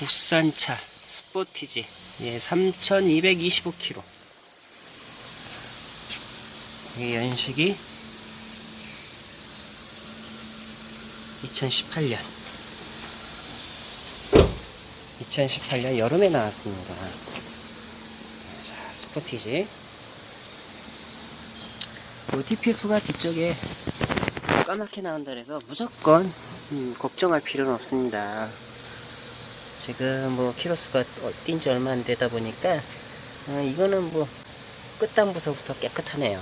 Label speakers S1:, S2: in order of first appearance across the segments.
S1: 국산차 스포티지. 예, 3225km 이 연식이 2018년. 2018년 여름에 나왔습니다. 자 스포티지. 뭐 DPF가 뒤쪽에 까맣게 나온다 그래서 무조건 음, 걱정할 필요는 없습니다 지금 뭐 키로수가 뛴지 얼마 안 되다 보니까 어, 이거는 뭐 끝단부서부터 깨끗하네요.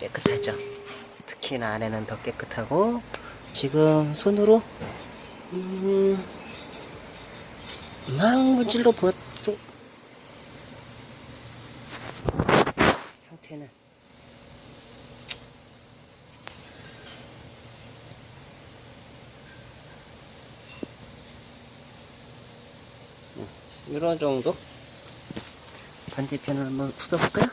S1: 깨끗하죠? 특히나 안에는 더 깨끗하고 지금 손으로 음, 막 문질러 보도 상태는 이런 정도? 반대편을 한번 풀어볼까요?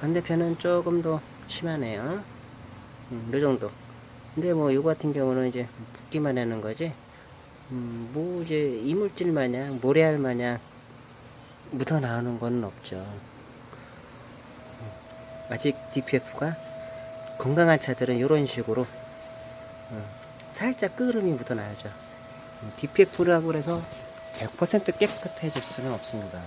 S1: 반대편은 조금 더 심하네요. 음, 이 정도. 근데 뭐 이거 같은 경우는 이제 붓기만 하는 거지 음, 뭐 이제 이물질 마냥 모래알 마냥 묻어 나오는 건 없죠. 음, 아직 DPF가 건강한 차들은 이런 식으로 음, 살짝 끄름이 묻어 나야죠. DPF라고 해서 100% 깨끗해질 수는 없습니다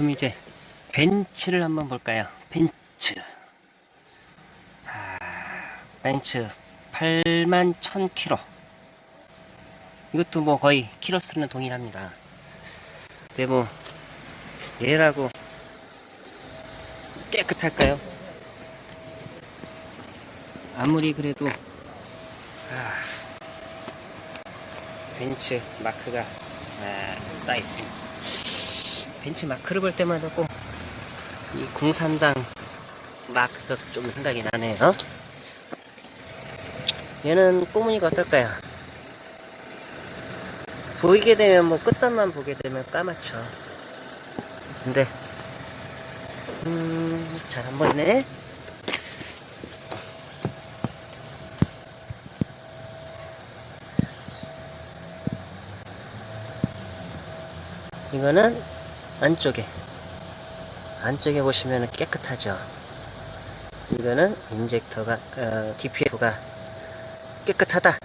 S1: 그럼 이제 벤츠를 한번 볼까요? 벤츠. 아, 벤츠 8만 1000km. 이것도 뭐 거의 키로수는 동일합니다. 근데 뭐 얘라고 깨끗할까요? 아무리 그래도 아, 벤츠 마크가 아, 따 있습니다. 벤치 마크를 볼 때마다 꼭 이 공산당 마크가 좀 생각이 나네요. 얘는 꼬무니가 어떨까요? 보이게 되면 뭐 끝단만 보게 되면 까맣죠. 근데 음, 잘 안 보이네. 이거는 안쪽에. 안쪽에 보시면 깨끗하죠? 이거는 인젝터가 어, DPF가 깨끗하다.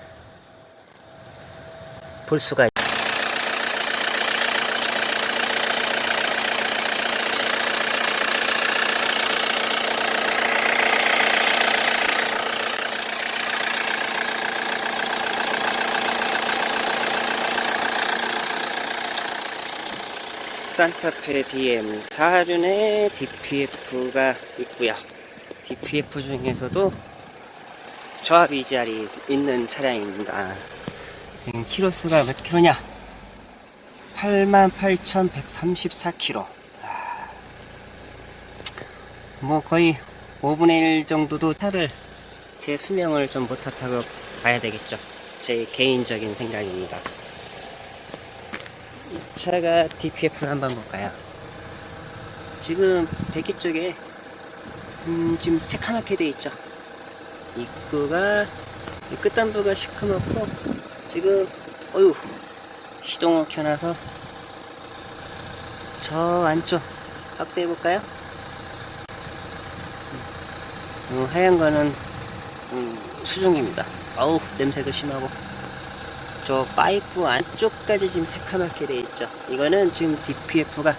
S1: 볼 수가 산타페 DM 4륜에 DPF가 있고요. DPF 중에서도 저압 이지알이 있는 차량입니다. 지금 키로수가 몇 킬로냐? 88,134km 뭐 거의 5분의 1 정도도 차를 제 수명을 좀 못하다고 봐야 되겠죠. 제 개인적인 생각입니다. 이 차가 DPF를 한번 볼까요? 지금 배기 쪽에 음, 지금 새카맣게 돼 있죠. 입구가 끝단부가 시커멓고 지금 어휴 시동을 켜놔서 저 안쪽 확대해 볼까요? 음, 하얀 거는 음, 수중입니다. 어우 냄새도 심하고 저 파이프 안쪽까지 지금 새카맣게 돼 있죠 이거는 지금 DPF가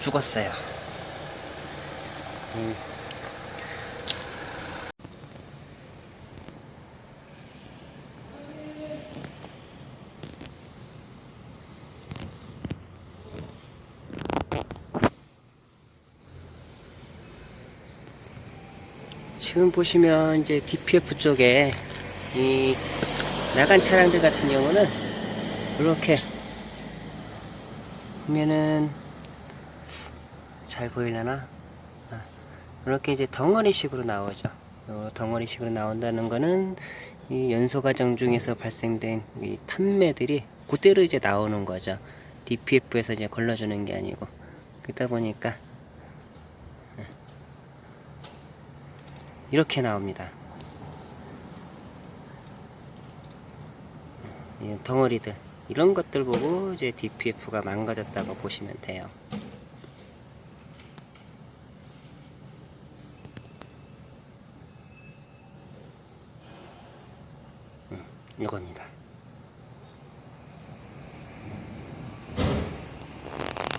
S1: 죽었어요 음. 지금 보시면 이제 DPF 쪽에 이 나간 차량들 같은 경우는 이렇게 보면은 잘 보이려나? 아, 이렇게 이제 덩어리식으로 나오죠. 요 덩어리식으로 나온다는 거는 이 연소 과정 중에서 발생된 이 탄매들이 그대로 이제 나오는 거죠. DPF에서 이제 걸러주는 게 아니고 그러다 보니까 예. 이렇게 나옵니다. 덩어리들 이런 것들 보고 이제 DPF가 망가졌다고 보시면 돼요. 음, 이겁니다.